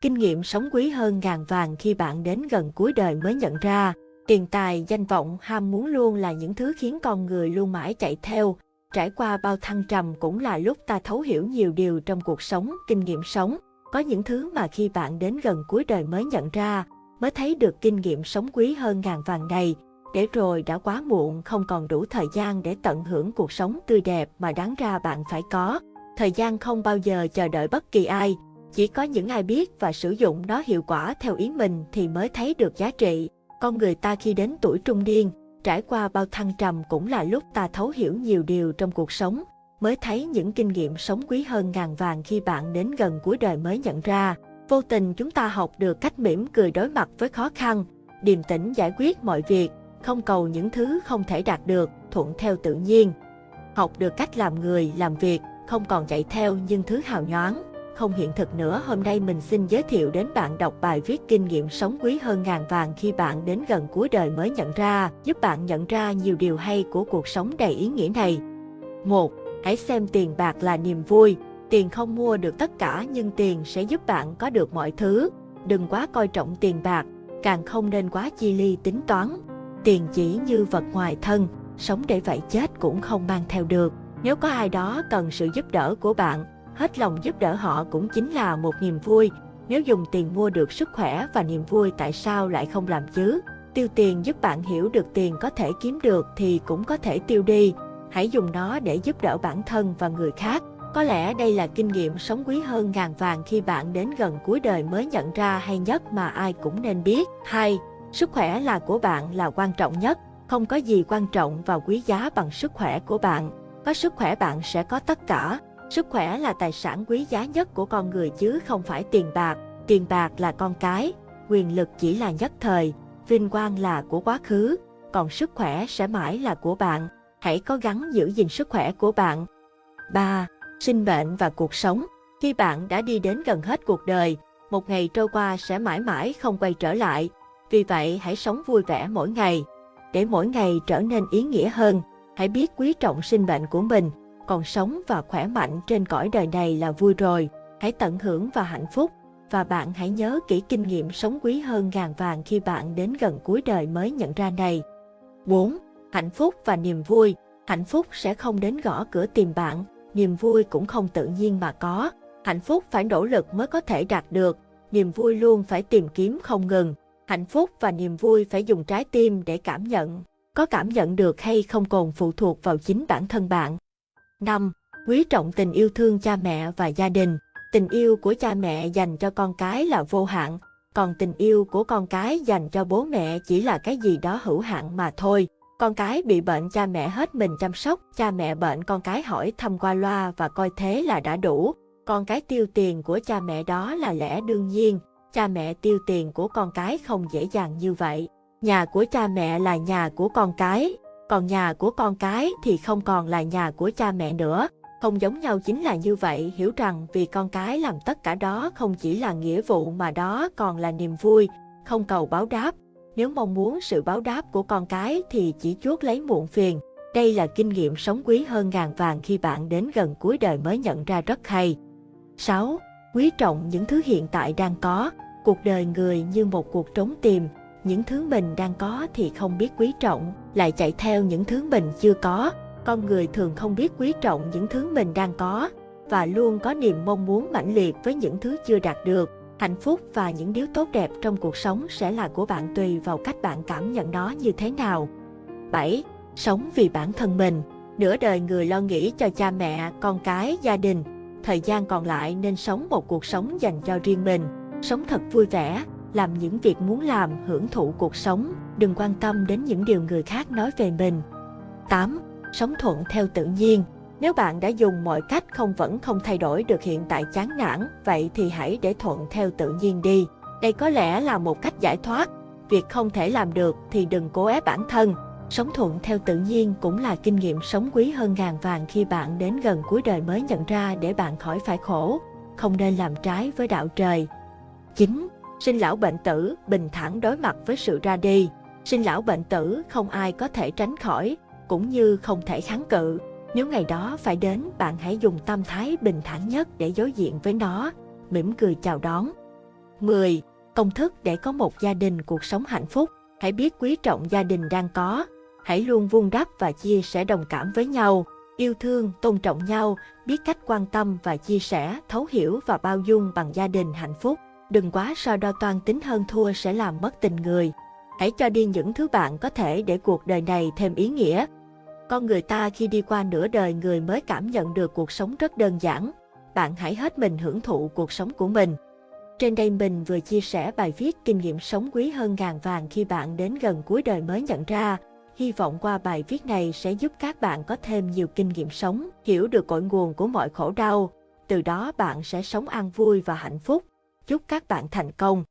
Kinh nghiệm sống quý hơn ngàn vàng khi bạn đến gần cuối đời mới nhận ra. Tiền tài, danh vọng, ham muốn luôn là những thứ khiến con người luôn mãi chạy theo. Trải qua bao thăng trầm cũng là lúc ta thấu hiểu nhiều điều trong cuộc sống, kinh nghiệm sống. Có những thứ mà khi bạn đến gần cuối đời mới nhận ra, mới thấy được kinh nghiệm sống quý hơn ngàn vàng này, để rồi đã quá muộn không còn đủ thời gian để tận hưởng cuộc sống tươi đẹp mà đáng ra bạn phải có. Thời gian không bao giờ chờ đợi bất kỳ ai, chỉ có những ai biết và sử dụng nó hiệu quả theo ý mình thì mới thấy được giá trị. Con người ta khi đến tuổi trung niên, trải qua bao thăng trầm cũng là lúc ta thấu hiểu nhiều điều trong cuộc sống, mới thấy những kinh nghiệm sống quý hơn ngàn vàng khi bạn đến gần cuối đời mới nhận ra. Vô tình chúng ta học được cách mỉm cười đối mặt với khó khăn, điềm tĩnh giải quyết mọi việc, không cầu những thứ không thể đạt được, thuận theo tự nhiên. Học được cách làm người, làm việc, không còn chạy theo những thứ hào nhoáng, không hiện thực nữa. Hôm nay mình xin giới thiệu đến bạn đọc bài viết kinh nghiệm sống quý hơn ngàn vàng khi bạn đến gần cuối đời mới nhận ra, giúp bạn nhận ra nhiều điều hay của cuộc sống đầy ý nghĩa này. 1. Hãy xem tiền bạc là niềm vui. Tiền không mua được tất cả nhưng tiền sẽ giúp bạn có được mọi thứ. Đừng quá coi trọng tiền bạc, càng không nên quá chi ly tính toán. Tiền chỉ như vật ngoài thân, sống để vậy chết cũng không mang theo được. Nếu có ai đó cần sự giúp đỡ của bạn, hết lòng giúp đỡ họ cũng chính là một niềm vui. Nếu dùng tiền mua được sức khỏe và niềm vui tại sao lại không làm chứ? Tiêu tiền giúp bạn hiểu được tiền có thể kiếm được thì cũng có thể tiêu đi. Hãy dùng nó để giúp đỡ bản thân và người khác. Có lẽ đây là kinh nghiệm sống quý hơn ngàn vàng khi bạn đến gần cuối đời mới nhận ra hay nhất mà ai cũng nên biết. 2. Sức khỏe là của bạn là quan trọng nhất. Không có gì quan trọng và quý giá bằng sức khỏe của bạn. Có sức khỏe bạn sẽ có tất cả. Sức khỏe là tài sản quý giá nhất của con người chứ không phải tiền bạc. Tiền bạc là con cái, quyền lực chỉ là nhất thời, vinh quang là của quá khứ, còn sức khỏe sẽ mãi là của bạn. Hãy cố gắng giữ gìn sức khỏe của bạn. 3. Sinh mệnh và cuộc sống Khi bạn đã đi đến gần hết cuộc đời, một ngày trôi qua sẽ mãi mãi không quay trở lại. Vì vậy hãy sống vui vẻ mỗi ngày. Để mỗi ngày trở nên ý nghĩa hơn, hãy biết quý trọng sinh mệnh của mình, còn sống và khỏe mạnh trên cõi đời này là vui rồi. Hãy tận hưởng và hạnh phúc, và bạn hãy nhớ kỹ kinh nghiệm sống quý hơn ngàn vàng khi bạn đến gần cuối đời mới nhận ra này. 4. Hạnh phúc và niềm vui Hạnh phúc sẽ không đến gõ cửa tìm bạn, niềm vui cũng không tự nhiên mà có. Hạnh phúc phải nỗ lực mới có thể đạt được, niềm vui luôn phải tìm kiếm không ngừng. Hạnh phúc và niềm vui phải dùng trái tim để cảm nhận. Có cảm nhận được hay không còn phụ thuộc vào chính bản thân bạn. 5. Quý trọng tình yêu thương cha mẹ và gia đình. Tình yêu của cha mẹ dành cho con cái là vô hạn, còn tình yêu của con cái dành cho bố mẹ chỉ là cái gì đó hữu hạn mà thôi. Con cái bị bệnh cha mẹ hết mình chăm sóc, cha mẹ bệnh con cái hỏi thăm qua loa và coi thế là đã đủ. Con cái tiêu tiền của cha mẹ đó là lẽ đương nhiên, cha mẹ tiêu tiền của con cái không dễ dàng như vậy. Nhà của cha mẹ là nhà của con cái, còn nhà của con cái thì không còn là nhà của cha mẹ nữa. Không giống nhau chính là như vậy, hiểu rằng vì con cái làm tất cả đó không chỉ là nghĩa vụ mà đó còn là niềm vui, không cầu báo đáp. Nếu mong muốn sự báo đáp của con cái thì chỉ chuốt lấy muộn phiền. Đây là kinh nghiệm sống quý hơn ngàn vàng khi bạn đến gần cuối đời mới nhận ra rất hay. 6. Quý trọng những thứ hiện tại đang có. Cuộc đời người như một cuộc trốn tìm, những thứ mình đang có thì không biết quý trọng, lại chạy theo những thứ mình chưa có. Con người thường không biết quý trọng những thứ mình đang có và luôn có niềm mong muốn mãnh liệt với những thứ chưa đạt được. Hạnh phúc và những điều tốt đẹp trong cuộc sống sẽ là của bạn tùy vào cách bạn cảm nhận nó như thế nào. 7. Sống vì bản thân mình. Nửa đời người lo nghĩ cho cha mẹ, con cái, gia đình. Thời gian còn lại nên sống một cuộc sống dành cho riêng mình. Sống thật vui vẻ, làm những việc muốn làm, hưởng thụ cuộc sống, đừng quan tâm đến những điều người khác nói về mình. 8. Sống thuận theo tự nhiên. Nếu bạn đã dùng mọi cách không vẫn không thay đổi được hiện tại chán nản, vậy thì hãy để thuận theo tự nhiên đi. Đây có lẽ là một cách giải thoát. Việc không thể làm được thì đừng cố ép bản thân. Sống thuận theo tự nhiên cũng là kinh nghiệm sống quý hơn ngàn vàng khi bạn đến gần cuối đời mới nhận ra để bạn khỏi phải khổ. Không nên làm trái với đạo trời. 9 sinh lão bệnh tử, bình thản đối mặt với sự ra đi. Sinh lão bệnh tử không ai có thể tránh khỏi, cũng như không thể kháng cự. Nếu ngày đó phải đến, bạn hãy dùng tâm thái bình thản nhất để đối diện với nó, mỉm cười chào đón. 10. Công thức để có một gia đình cuộc sống hạnh phúc. Hãy biết quý trọng gia đình đang có. Hãy luôn vun đắp và chia sẻ đồng cảm với nhau. Yêu thương, tôn trọng nhau, biết cách quan tâm và chia sẻ, thấu hiểu và bao dung bằng gia đình hạnh phúc. Đừng quá so đo toan tính hơn thua sẽ làm mất tình người. Hãy cho đi những thứ bạn có thể để cuộc đời này thêm ý nghĩa. Con người ta khi đi qua nửa đời người mới cảm nhận được cuộc sống rất đơn giản. Bạn hãy hết mình hưởng thụ cuộc sống của mình. Trên đây mình vừa chia sẻ bài viết kinh nghiệm sống quý hơn ngàn vàng khi bạn đến gần cuối đời mới nhận ra. Hy vọng qua bài viết này sẽ giúp các bạn có thêm nhiều kinh nghiệm sống, hiểu được cội nguồn của mọi khổ đau. Từ đó bạn sẽ sống an vui và hạnh phúc. Chúc các bạn thành công.